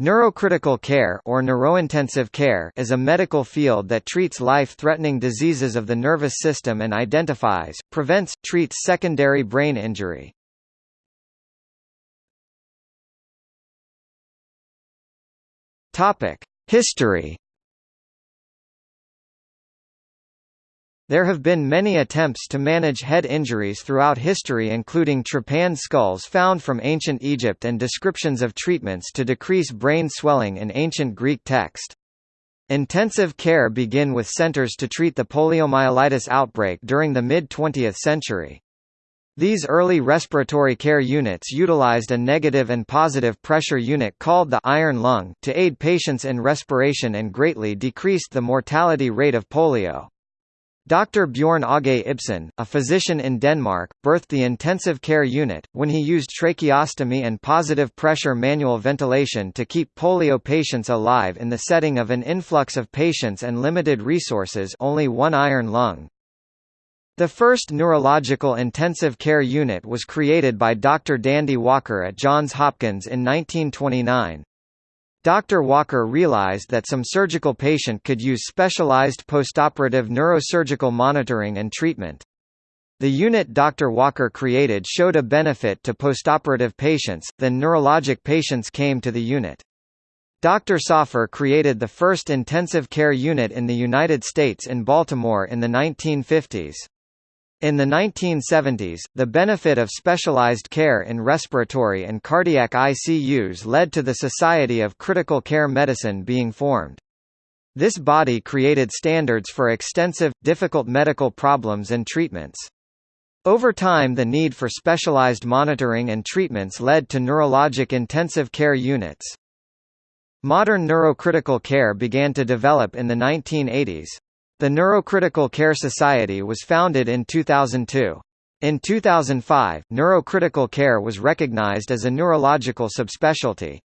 Neurocritical care or neurointensive care is a medical field that treats life-threatening diseases of the nervous system and identifies, prevents, treats secondary brain injury. Topic: History There have been many attempts to manage head injuries throughout history including trepanned skulls found from ancient Egypt and descriptions of treatments to decrease brain swelling in ancient Greek text. Intensive care began with centers to treat the poliomyelitis outbreak during the mid-20th century. These early respiratory care units utilized a negative and positive pressure unit called the iron lung to aid patients in respiration and greatly decreased the mortality rate of polio. Dr. Bjorn Aage Ibsen, a physician in Denmark, birthed the intensive care unit, when he used tracheostomy and positive pressure manual ventilation to keep polio patients alive in the setting of an influx of patients and limited resources only one iron lung. The first neurological intensive care unit was created by Dr. Dandy Walker at Johns Hopkins in 1929. Dr. Walker realized that some surgical patient could use specialized postoperative neurosurgical monitoring and treatment. The unit Dr. Walker created showed a benefit to postoperative patients, then neurologic patients came to the unit. Dr. Safar created the first intensive care unit in the United States in Baltimore in the 1950s. In the 1970s, the benefit of specialized care in respiratory and cardiac ICUs led to the Society of Critical Care Medicine being formed. This body created standards for extensive, difficult medical problems and treatments. Over time the need for specialized monitoring and treatments led to neurologic intensive care units. Modern neurocritical care began to develop in the 1980s. The Neurocritical Care Society was founded in 2002. In 2005, neurocritical care was recognized as a neurological subspecialty.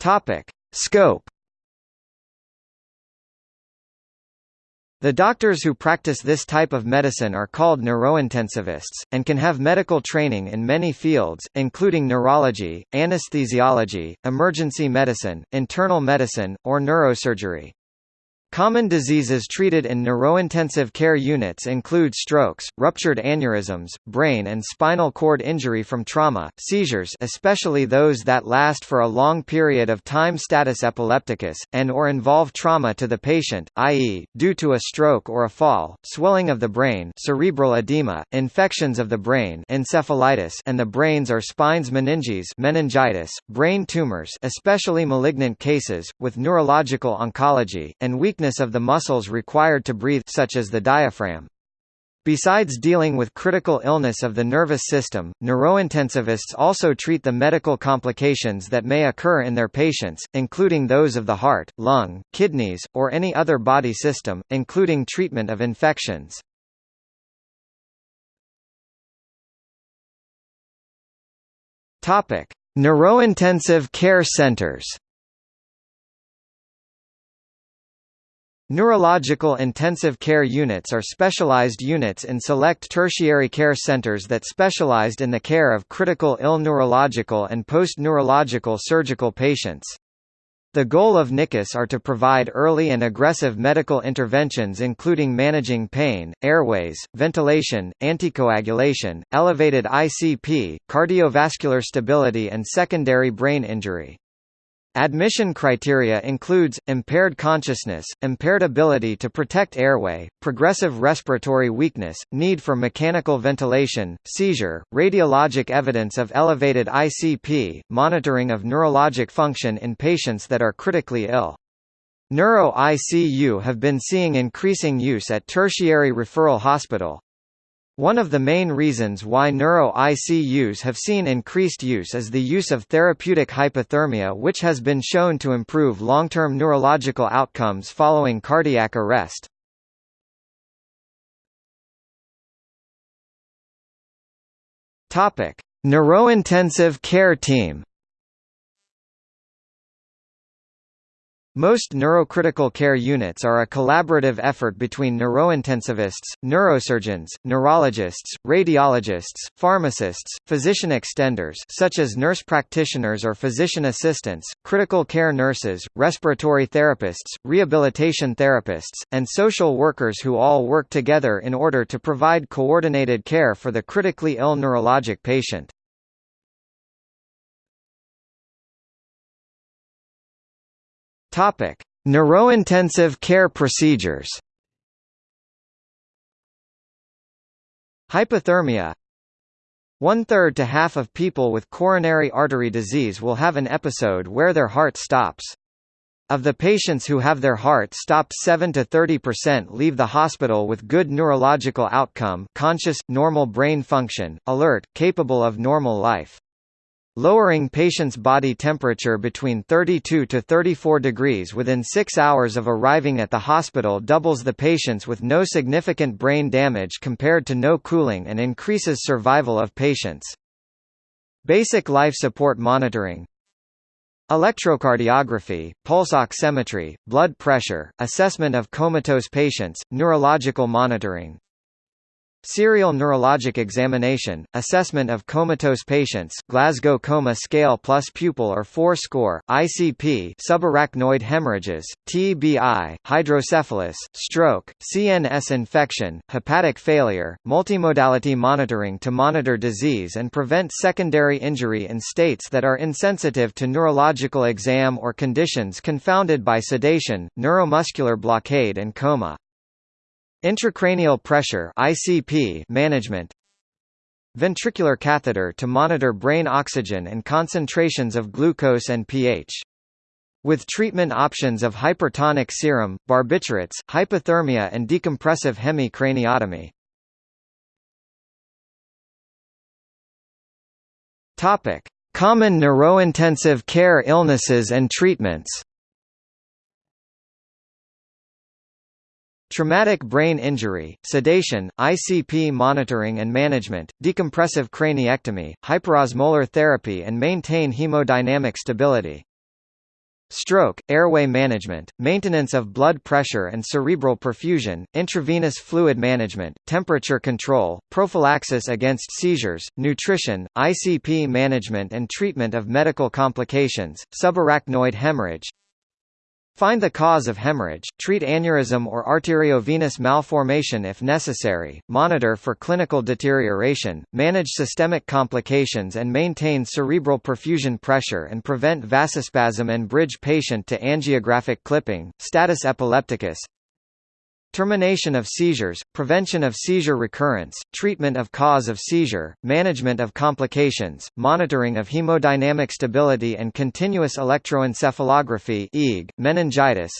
Topic: Scope The doctors who practice this type of medicine are called neurointensivists, and can have medical training in many fields, including neurology, anesthesiology, emergency medicine, internal medicine, or neurosurgery. Common diseases treated in neurointensive care units include strokes, ruptured aneurysms, brain and spinal cord injury from trauma, seizures especially those that last for a long period of time status epilepticus, and or involve trauma to the patient, i.e., due to a stroke or a fall, swelling of the brain cerebral edema, infections of the brain encephalitis and the brains or spines meninges meningitis, brain tumors especially malignant cases, with neurological oncology, and weakness weakness of the muscles required to breathe such as the diaphragm. Besides dealing with critical illness of the nervous system, neurointensivists also treat the medical complications that may occur in their patients, including those of the heart, lung, kidneys, or any other body system, including treatment of infections. Neurointensive care centers. Neurological intensive care units are specialized units in select tertiary care centers that specialized in the care of critical ill neurological and post-neurological surgical patients. The goal of NICUs are to provide early and aggressive medical interventions including managing pain, airways, ventilation, anticoagulation, elevated ICP, cardiovascular stability and secondary brain injury. Admission criteria includes, impaired consciousness, impaired ability to protect airway, progressive respiratory weakness, need for mechanical ventilation, seizure, radiologic evidence of elevated ICP, monitoring of neurologic function in patients that are critically ill. Neuro-ICU have been seeing increasing use at tertiary referral hospital, one of the main reasons why neuro-ICUs have seen increased use is the use of therapeutic hypothermia which has been shown to improve long-term neurological outcomes following cardiac arrest. Neurointensive care team Most neurocritical care units are a collaborative effort between neurointensivists, neurosurgeons, neurologists, radiologists, pharmacists, physician extenders such as nurse practitioners or physician assistants, critical care nurses, respiratory therapists, rehabilitation therapists, and social workers who all work together in order to provide coordinated care for the critically ill neurologic patient. Topic: Neurointensive care procedures. Hypothermia. One-third to half of people with coronary artery disease will have an episode where their heart stops. Of the patients who have their heart stopped 7 to 30% leave the hospital with good neurological outcome conscious, normal brain function, alert, capable of normal life. Lowering patient's body temperature between 32 to 34 degrees within 6 hours of arriving at the hospital doubles the patients with no significant brain damage compared to no cooling and increases survival of patients. Basic life support monitoring Electrocardiography, pulse oximetry, blood pressure, assessment of comatose patients, neurological monitoring Serial neurologic examination, assessment of comatose patients Glasgow Coma Scale plus pupil or FOUR score, ICP subarachnoid hemorrhages, TBI, hydrocephalus, stroke, CNS infection, hepatic failure, multimodality monitoring to monitor disease and prevent secondary injury in states that are insensitive to neurological exam or conditions confounded by sedation, neuromuscular blockade and coma. Intracranial pressure ICP management Ventricular catheter to monitor brain oxygen and concentrations of glucose and pH. With treatment options of hypertonic serum, barbiturates, hypothermia and decompressive hemicraniotomy. Topic: Common neurointensive care illnesses and treatments. Traumatic brain injury, sedation, ICP monitoring and management, decompressive craniectomy, hyperosmolar therapy and maintain hemodynamic stability. Stroke, airway management, maintenance of blood pressure and cerebral perfusion, intravenous fluid management, temperature control, prophylaxis against seizures, nutrition, ICP management and treatment of medical complications, subarachnoid hemorrhage, Find the cause of hemorrhage, treat aneurysm or arteriovenous malformation if necessary, monitor for clinical deterioration, manage systemic complications and maintain cerebral perfusion pressure and prevent vasospasm and bridge patient to angiographic clipping, status epilepticus, Termination of seizures, prevention of seizure recurrence, treatment of cause of seizure, management of complications, monitoring of hemodynamic stability and continuous electroencephalography EEG, meningitis,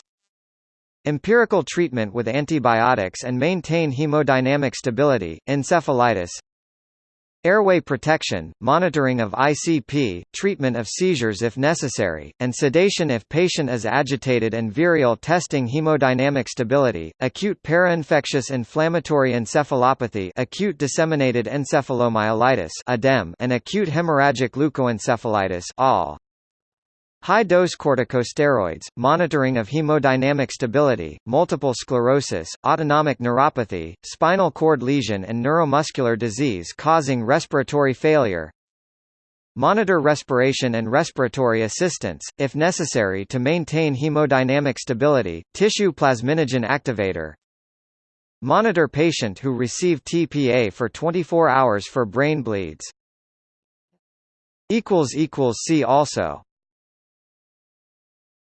Empirical treatment with antibiotics and maintain hemodynamic stability, encephalitis Airway protection, monitoring of ICP, treatment of seizures if necessary, and sedation if patient is agitated and virial testing hemodynamic stability, acute parainfectious inflammatory encephalopathy acute disseminated encephalomyelitis and acute hemorrhagic leukoencephalitis all. High-dose corticosteroids, monitoring of hemodynamic stability, multiple sclerosis, autonomic neuropathy, spinal cord lesion and neuromuscular disease causing respiratory failure, Monitor respiration and respiratory assistance, if necessary to maintain hemodynamic stability, tissue plasminogen activator. Monitor patient who receive TPA for 24 hours for brain bleeds. See also